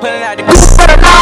Pulling out the